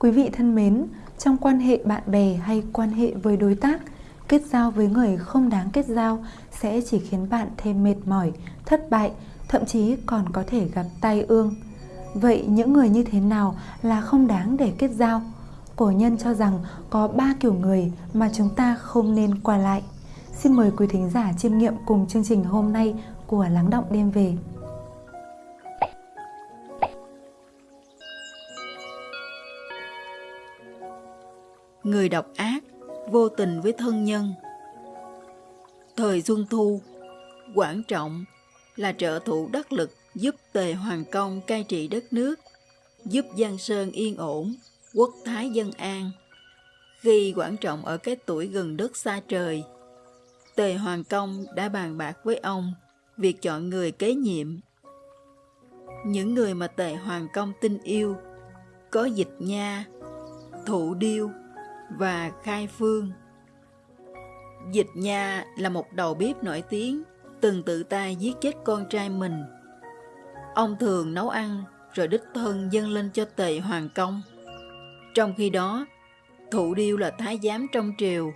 Quý vị thân mến, trong quan hệ bạn bè hay quan hệ với đối tác, kết giao với người không đáng kết giao sẽ chỉ khiến bạn thêm mệt mỏi, thất bại, thậm chí còn có thể gặp tai ương. Vậy những người như thế nào là không đáng để kết giao? Cổ nhân cho rằng có ba kiểu người mà chúng ta không nên qua lại. Xin mời quý thính giả chiêm nghiệm cùng chương trình hôm nay của Lắng Động Đêm Về. Người độc ác, vô tình với thân nhân Thời Xuân Thu, Quảng Trọng là trợ thủ đắc lực giúp Tề Hoàng Công cai trị đất nước, giúp Giang Sơn yên ổn, quốc thái dân an. Khi Quảng Trọng ở cái tuổi gần đất xa trời, Tề Hoàng Công đã bàn bạc với ông việc chọn người kế nhiệm. Những người mà Tề Hoàng Công tin yêu có Dịch Nha, Thụ Điêu và Khai Phương. Dịch Nha là một đầu bếp nổi tiếng, từng tự tay giết chết con trai mình. Ông thường nấu ăn rồi đích thân dâng lên cho Tề Hoàng Công. Trong khi đó, Thụ Điêu là thái giám trong triều,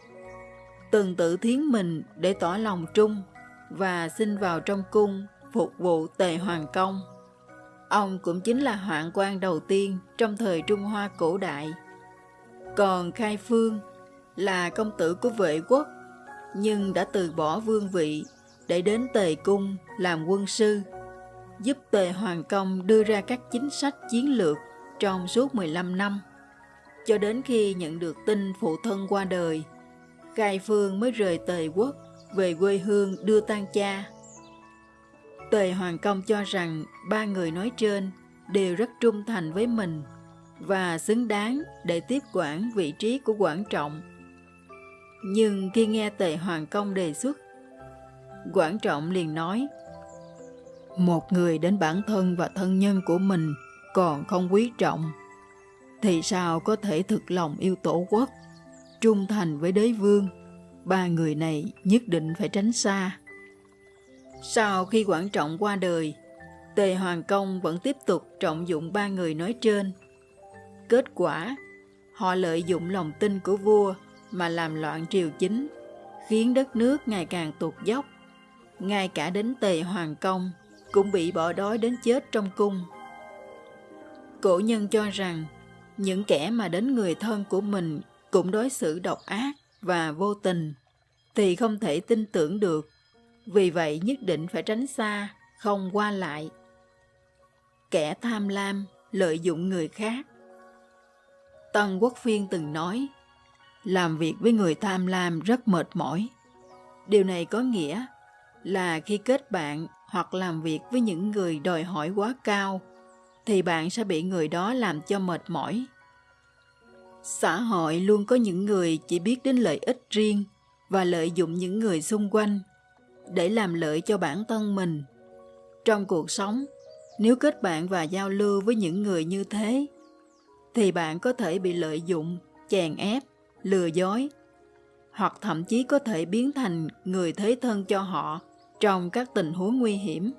từng tự thiến mình để tỏ lòng trung và xin vào trong cung phục vụ Tề Hoàng Công. Ông cũng chính là hoạn quan đầu tiên trong thời Trung Hoa cổ đại. Còn Khai Phương là công tử của vệ quốc, nhưng đã từ bỏ vương vị để đến Tề Cung làm quân sư, giúp Tề Hoàng Công đưa ra các chính sách chiến lược trong suốt 15 năm. Cho đến khi nhận được tin phụ thân qua đời, Khai Phương mới rời Tề quốc về quê hương đưa tang cha. Tề Hoàng Công cho rằng ba người nói trên đều rất trung thành với mình và xứng đáng để tiếp quản vị trí của Quảng Trọng. Nhưng khi nghe Tề Hoàng Công đề xuất, Quảng Trọng liền nói Một người đến bản thân và thân nhân của mình còn không quý trọng, thì sao có thể thực lòng yêu tổ quốc, trung thành với đế vương? Ba người này nhất định phải tránh xa. Sau khi Quảng Trọng qua đời, Tề Hoàng Công vẫn tiếp tục trọng dụng ba người nói trên – Kết quả, họ lợi dụng lòng tin của vua mà làm loạn triều chính, khiến đất nước ngày càng tụt dốc. Ngay cả đến tề hoàng công cũng bị bỏ đói đến chết trong cung. Cổ nhân cho rằng, những kẻ mà đến người thân của mình cũng đối xử độc ác và vô tình, thì không thể tin tưởng được. Vì vậy nhất định phải tránh xa, không qua lại. Kẻ tham lam, lợi dụng người khác, Tân Quốc Phiên từng nói, làm việc với người tham lam rất mệt mỏi. Điều này có nghĩa là khi kết bạn hoặc làm việc với những người đòi hỏi quá cao, thì bạn sẽ bị người đó làm cho mệt mỏi. Xã hội luôn có những người chỉ biết đến lợi ích riêng và lợi dụng những người xung quanh để làm lợi cho bản thân mình. Trong cuộc sống, nếu kết bạn và giao lưu với những người như thế, thì bạn có thể bị lợi dụng, chèn ép, lừa dối, hoặc thậm chí có thể biến thành người thế thân cho họ trong các tình huống nguy hiểm.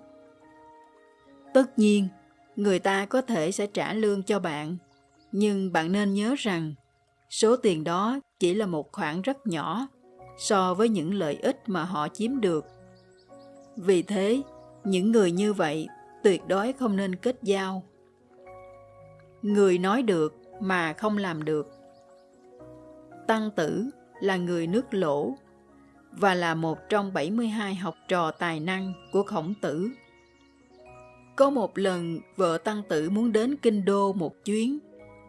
Tất nhiên, người ta có thể sẽ trả lương cho bạn, nhưng bạn nên nhớ rằng số tiền đó chỉ là một khoản rất nhỏ so với những lợi ích mà họ chiếm được. Vì thế, những người như vậy tuyệt đối không nên kết giao người nói được mà không làm được. Tăng Tử là người nước lỗ và là một trong 72 học trò tài năng của khổng tử. Có một lần vợ Tăng Tử muốn đến Kinh Đô một chuyến,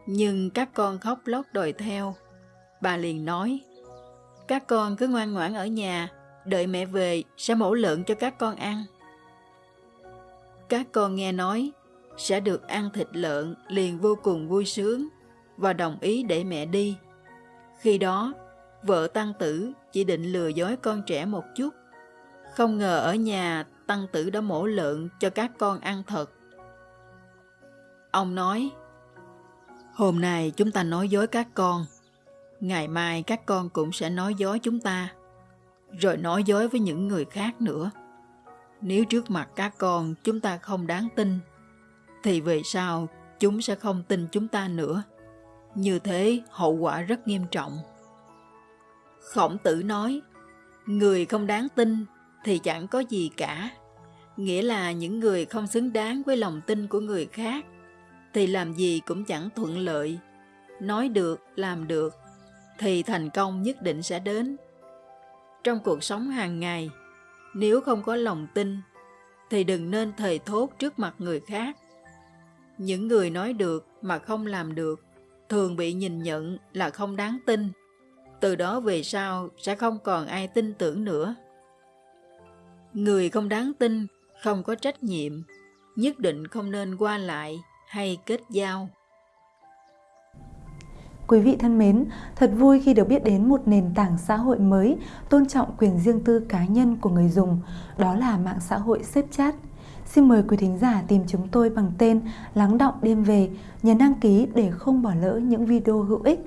nhưng các con khóc lóc đòi theo. Bà liền nói, các con cứ ngoan ngoãn ở nhà, đợi mẹ về sẽ mổ lợn cho các con ăn. Các con nghe nói sẽ được ăn thịt lợn liền vô cùng vui sướng và đồng ý để mẹ đi. Khi đó, vợ tăng tử chỉ định lừa dối con trẻ một chút. Không ngờ ở nhà tăng tử đã mổ lợn cho các con ăn thật. Ông nói, hôm nay chúng ta nói dối các con, ngày mai các con cũng sẽ nói dối chúng ta, rồi nói dối với những người khác nữa. Nếu trước mặt các con chúng ta không đáng tin thì về sau chúng sẽ không tin chúng ta nữa. Như thế hậu quả rất nghiêm trọng. Khổng tử nói, người không đáng tin thì chẳng có gì cả. Nghĩa là những người không xứng đáng với lòng tin của người khác thì làm gì cũng chẳng thuận lợi. Nói được, làm được thì thành công nhất định sẽ đến. Trong cuộc sống hàng ngày, nếu không có lòng tin thì đừng nên thầy thốt trước mặt người khác. Những người nói được mà không làm được thường bị nhìn nhận là không đáng tin. Từ đó về sau sẽ không còn ai tin tưởng nữa. Người không đáng tin, không có trách nhiệm, nhất định không nên qua lại hay kết giao. Quý vị thân mến, thật vui khi được biết đến một nền tảng xã hội mới tôn trọng quyền riêng tư cá nhân của người dùng, đó là mạng xã hội xếp chat. Xin mời quý thính giả tìm chúng tôi bằng tên Lắng Động Đêm Về, nhấn đăng ký để không bỏ lỡ những video hữu ích.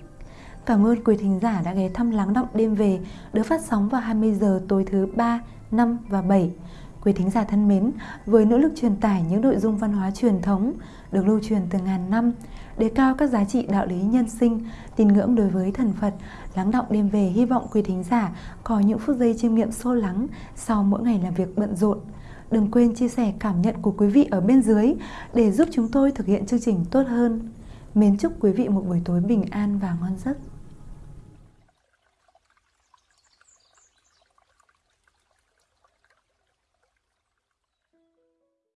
Cảm ơn quý thính giả đã ghé thăm Lắng Động Đêm Về, được phát sóng vào 20 giờ tối thứ 3, 5 và 7. Quý thính giả thân mến, với nỗ lực truyền tải những nội dung văn hóa truyền thống được lưu truyền từ ngàn năm, đề cao các giá trị đạo lý nhân sinh, tín ngưỡng đối với thần Phật, lắng động đêm về hy vọng quý thính giả có những phút giây chiêm nghiệm sâu lắng sau mỗi ngày làm việc bận rộn. Đừng quên chia sẻ cảm nhận của quý vị ở bên dưới để giúp chúng tôi thực hiện chương trình tốt hơn. Mến chúc quý vị một buổi tối bình an và ngon giấc.